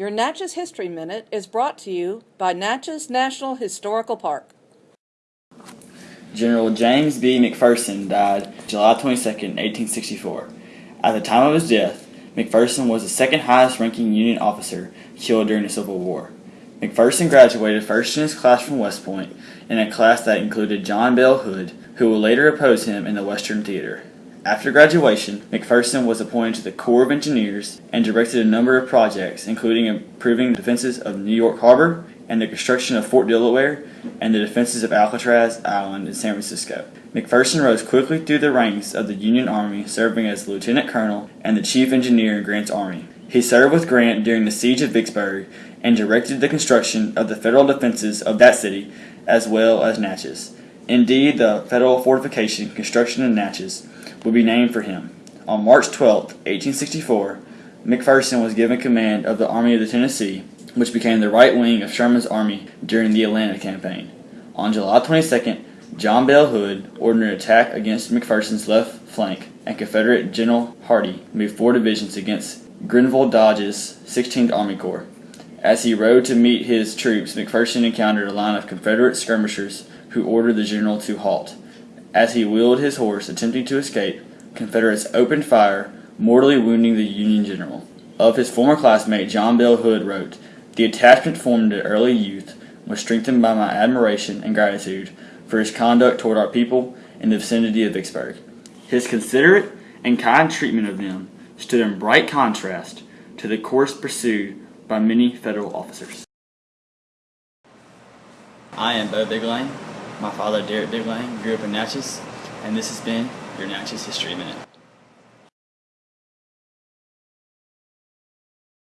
Your Natchez History Minute is brought to you by Natchez National Historical Park. General James B. McPherson died July 22, 1864. At the time of his death, McPherson was the second highest ranking Union officer killed during the Civil War. McPherson graduated first in his class from West Point, in a class that included John Bell Hood, who would later oppose him in the Western Theater. After graduation, McPherson was appointed to the Corps of Engineers and directed a number of projects, including improving the defenses of New York Harbor and the construction of Fort Delaware and the defenses of Alcatraz Island in San Francisco. McPherson rose quickly through the ranks of the Union Army, serving as lieutenant colonel and the chief engineer in Grant's army. He served with Grant during the siege of Vicksburg and directed the construction of the federal defenses of that city as well as Natchez. Indeed, the federal fortification construction in Natchez would be named for him. On March 12, 1864, McPherson was given command of the Army of the Tennessee, which became the right wing of Sherman's army during the Atlanta campaign. On July 22, John Bell Hood ordered an attack against McPherson's left flank, and Confederate General Hardee moved four divisions against Grenville Dodge's 16th Army Corps. As he rode to meet his troops, McPherson encountered a line of Confederate skirmishers who ordered the general to halt. As he wheeled his horse, attempting to escape, Confederates opened fire, mortally wounding the Union general. Of his former classmate, John Bell Hood wrote, The attachment formed in early youth was strengthened by my admiration and gratitude for his conduct toward our people in the vicinity of Vicksburg. His considerate and kind treatment of them stood in bright contrast to the course pursued by many federal officers. I am Bo Biglane. My father, Derek Biglane, grew up in Natchez, and this has been your Natchez History Minute.